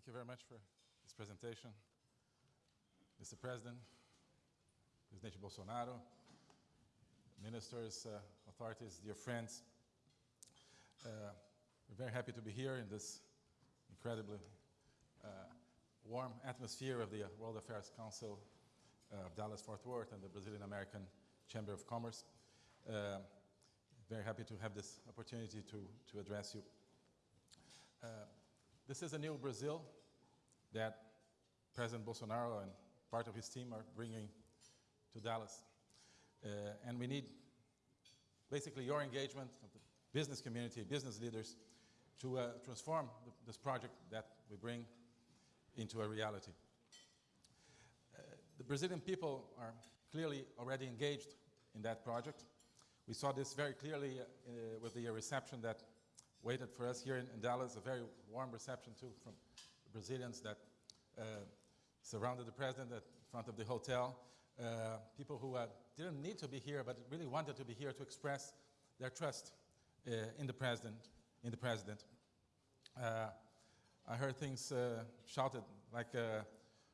Thank you very much for this presentation. Mr. President, Presidente Bolsonaro, ministers, uh, authorities, dear friends, uh, we're very happy to be here in this incredibly uh, warm atmosphere of the World Affairs Council of Dallas-Fort Worth and the Brazilian American Chamber of Commerce. Uh, very happy to have this opportunity to, to address you. This is a new Brazil that President Bolsonaro and part of his team are bringing to Dallas. Uh, and we need basically your engagement of the business community, business leaders, to uh, transform the, this project that we bring into a reality. Uh, the Brazilian people are clearly already engaged in that project. We saw this very clearly uh, with the reception that waited for us here in, in, Dallas, a very warm reception too from Brazilians that uh, surrounded the president at front of the hotel. Uh, people who uh, didn't need to be here, but really wanted to be here to express their trust uh, in the president. In the president, uh, I heard things uh, shouted like,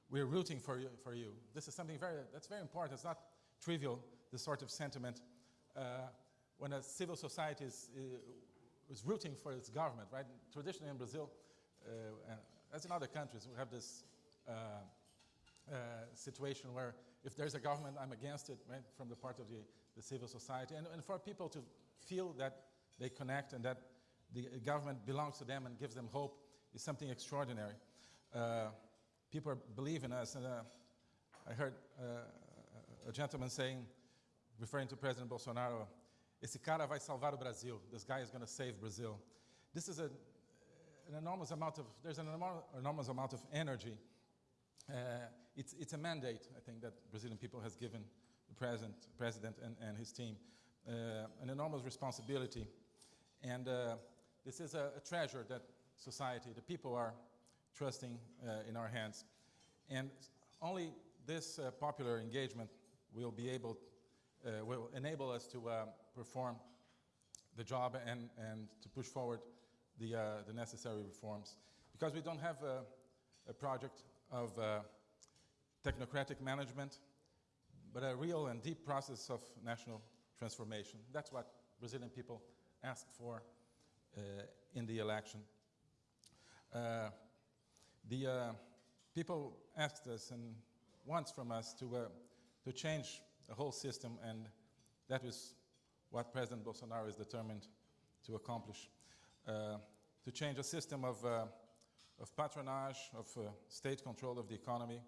"We're rooting for you, for you." This is something very that's very important. It's not trivial. This sort of sentiment when a civil society is, is rooting for its government, right? Traditionally in Brazil, and as in other countries, we have this uh, uh, situation where if there's a government, I'm against it, right, from the part of the, the civil society. And, and for people to feel that they connect and that the government belongs to them and gives them hope is something extraordinary. Uh, people believe in us. And uh, I heard uh, a gentleman saying, referring to President Bolsonaro, esse cara vai salvar o Brasil. This guy is going to save Brazil. This is a, an enormous amount of, there's an enormous amount of energy uh, it's, it's a mandate, I think, that Brazilian people has given the president, president and, and his team. Uh, an enormous responsibility. And uh, this is a, a, treasure that society, the people are trusting uh, in our hands. And only this uh, popular engagement will be able, uh, will enable us to perform the job and, and to push forward the, the necessary reforms. Because we don't have a, a project of uh, technocratic management, but a real and deep process of national transformation. That's what Brazilian people asked for uh, in the election. Uh, the uh, people asked us and wants from us to, uh, to change the whole system, and that is what President Bolsonaro is determined to accomplish. Uh, to change a system of of patronage, of uh, state control of the economy,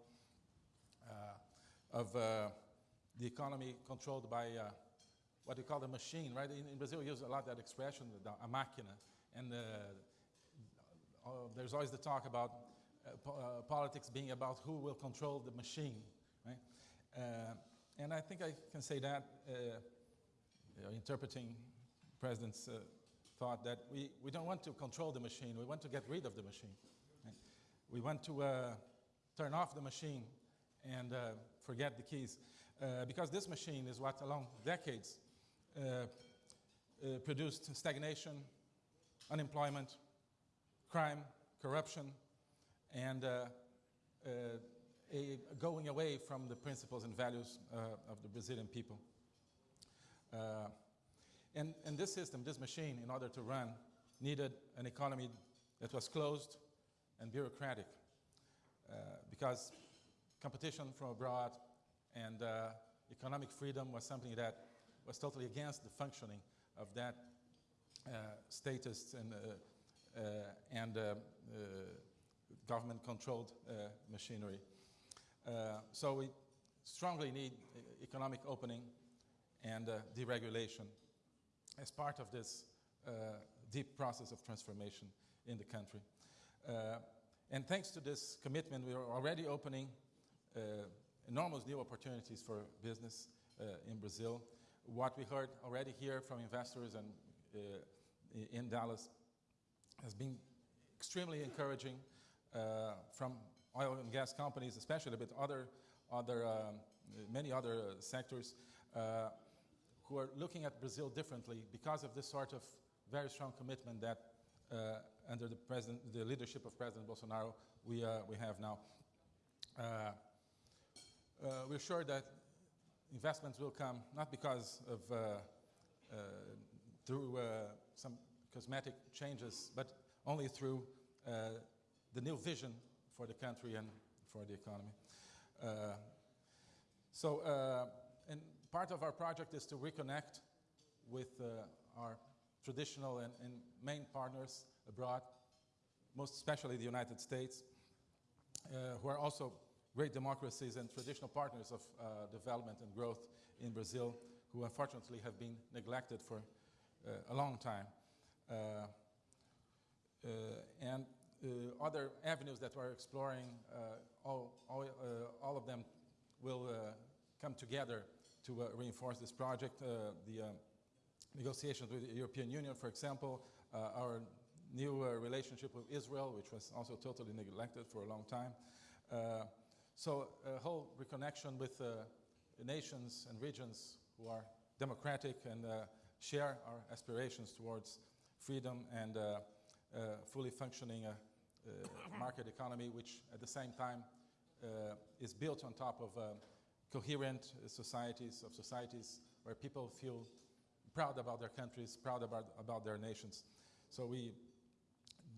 uh, of uh, the economy controlled by uh, what you call the machine, right? In, in, Brazil, we use a lot that expression, the, a. And uh, uh, there's always the talk about po politics being about who will control the machine, right? And I think I can say that, know, interpreting President's thought that we, we don't want to control the machine, we want to get rid of the machine. We want to uh, turn off the machine and uh, forget the keys. Uh, because this machine is what, along decades, uh, uh, produced stagnation, unemployment, crime, corruption, and uh, a going away from the principles and values of the Brazilian people. and, and this system, this machine, in order to run, needed an economy that was closed, and bureaucratic uh, because competition from abroad and uh, economic freedom was something that was totally against the functioning of that uh, status and, uh, uh, and uh, government-controlled machinery. So we strongly need economic opening and deregulation as part of this deep process of transformation in the country. Uh, and thanks to this commitment, we are already opening uh, enormous new opportunities for business uh, in Brazil. What we heard already here from investors and in Dallas has been extremely encouraging uh, from oil and gas companies, especially, but other, other um, many other sectors uh, who are looking at Brazil differently because of this sort of very strong commitment that uh, under the, president, the leadership of President Bolsonaro we, uh, we have now. Uh, uh, we're sure that investments will come not because of uh, through some cosmetic changes, but only through the new vision for the country and for the economy. so, and part of our project is to reconnect with our traditional and, and, main partners abroad, most especially the United States, uh, who are also great democracies and traditional partners of uh, development and growth in Brazil, who unfortunately have been neglected for uh, a long time. Uh, uh, and uh, other avenues that we're exploring, all, all, all, of them will come together to reinforce this project. the negotiations with the European Union, for example, our new relationship with Israel, which was also totally neglected for a long time. Uh, so a whole reconnection with uh, nations and regions who are democratic and uh, share our aspirations towards freedom and uh, uh, fully functioning uh, market economy, which at the same time is built on top of coherent societies, of societies where people feel proud about their countries, proud about, about their nations. So we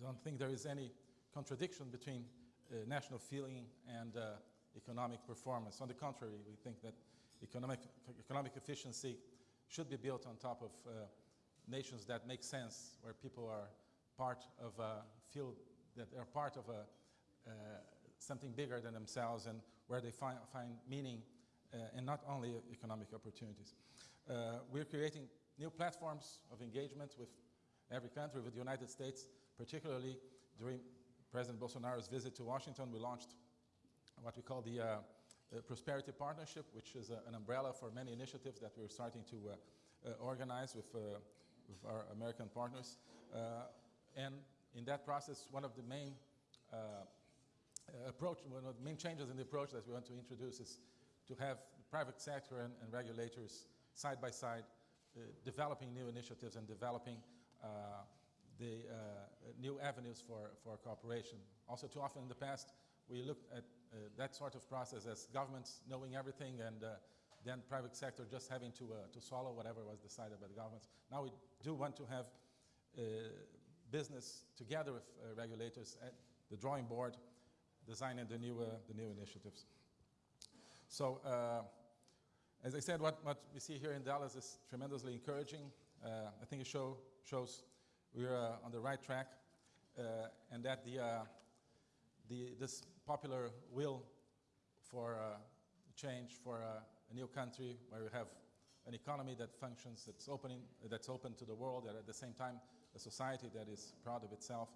don't think there is any contradiction between uh, national feeling and uh, economic performance. On the contrary, we think that economic, economic efficiency should be built on top of uh, nations that make sense, where people are part of a field, that they're part of a, uh, something bigger than themselves and where they find, find meaning uh, and not only economic opportunities. Uh, we're creating new platforms of engagement with every country, with the United States, particularly during President Bolsonaro's visit to Washington, we launched what we call the, uh, Prosperity Partnership, which is a, an umbrella for many initiatives that we're starting to uh, uh, organize with, uh, with our American partners. Uh, and in that process, one of the main uh, approach, one of the main changes in the approach that we want to introduce is to have the private sector and, and regulators side by side developing new initiatives and developing the new avenues for, for cooperation. Also, too often in the past, we looked at uh, that sort of process as governments knowing everything and uh, then private sector just having to, uh, to swallow whatever was decided by the governments. Now we do want to have business together with regulators at the drawing board, designing the new, the new initiatives. So, as I said, what, what we see here in Dallas is tremendously encouraging. Uh, I think it show, shows we're uh, on the right track uh, and that the, the, this popular will for uh, change, for uh, a new country where we have an economy that functions, that's, opening, that's open to the world, and at the same time a society that is proud of itself.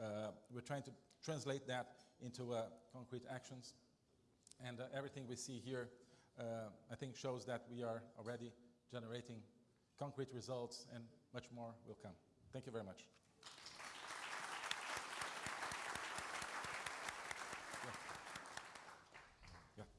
Uh, we're trying to translate that into uh, concrete actions. And uh, everything we see here, uh, I think, shows that we are already generating concrete results and much more will come. Thank you very much.